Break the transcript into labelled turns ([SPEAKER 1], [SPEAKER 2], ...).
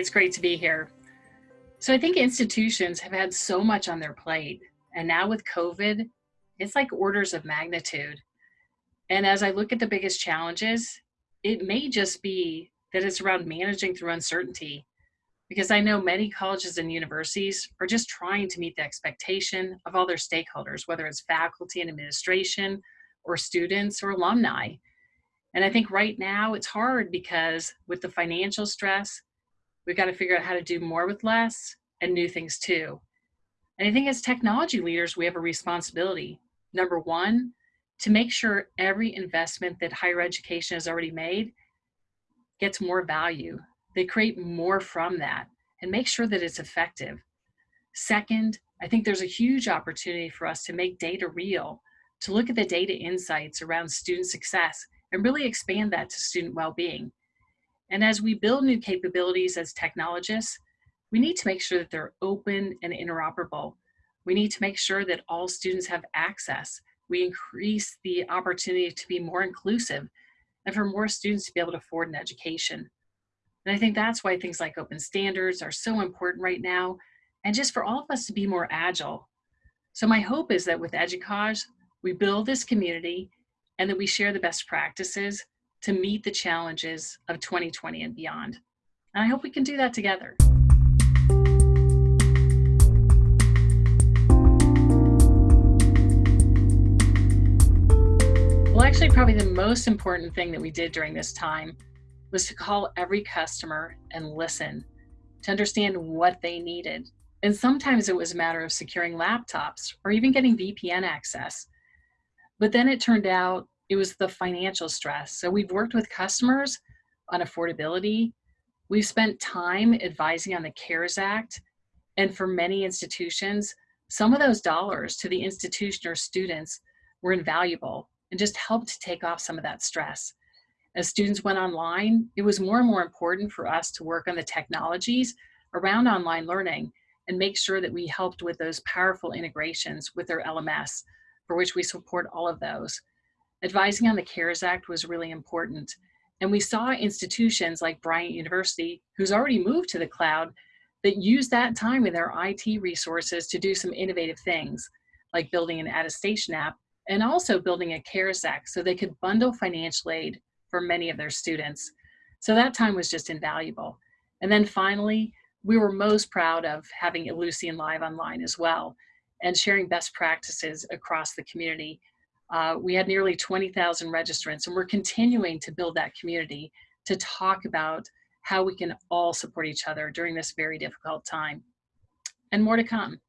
[SPEAKER 1] It's great to be here. So I think institutions have had so much on their plate. And now with COVID, it's like orders of magnitude. And as I look at the biggest challenges, it may just be that it's around managing through uncertainty. Because I know many colleges and universities are just trying to meet the expectation of all their stakeholders, whether it's faculty and administration, or students or alumni. And I think right now it's hard because with the financial stress, we've got to figure out how to do more with less and new things too. And I think as technology leaders, we have a responsibility. Number one, to make sure every investment that higher education has already made gets more value. They create more from that and make sure that it's effective. Second, I think there's a huge opportunity for us to make data real, to look at the data insights around student success and really expand that to student well-being. And as we build new capabilities as technologists, we need to make sure that they're open and interoperable. We need to make sure that all students have access. We increase the opportunity to be more inclusive and for more students to be able to afford an education. And I think that's why things like open standards are so important right now, and just for all of us to be more agile. So my hope is that with EDUCAUSE, we build this community and that we share the best practices to meet the challenges of 2020 and beyond. And I hope we can do that together. Well, actually, probably the most important thing that we did during this time was to call every customer and listen to understand what they needed. And sometimes it was a matter of securing laptops or even getting VPN access. But then it turned out it was the financial stress. So we've worked with customers on affordability. We've spent time advising on the CARES Act. And for many institutions, some of those dollars to the institution or students were invaluable and just helped to take off some of that stress. As students went online, it was more and more important for us to work on the technologies around online learning and make sure that we helped with those powerful integrations with their LMS, for which we support all of those advising on the CARES Act was really important. And we saw institutions like Bryant University, who's already moved to the cloud, that use that time in their IT resources to do some innovative things, like building an attestation app and also building a CARES Act so they could bundle financial aid for many of their students. So that time was just invaluable. And then finally, we were most proud of having Ellucian Live online as well and sharing best practices across the community uh, we had nearly 20,000 registrants and we're continuing to build that community to talk about how we can all support each other during this very difficult time. And more to come.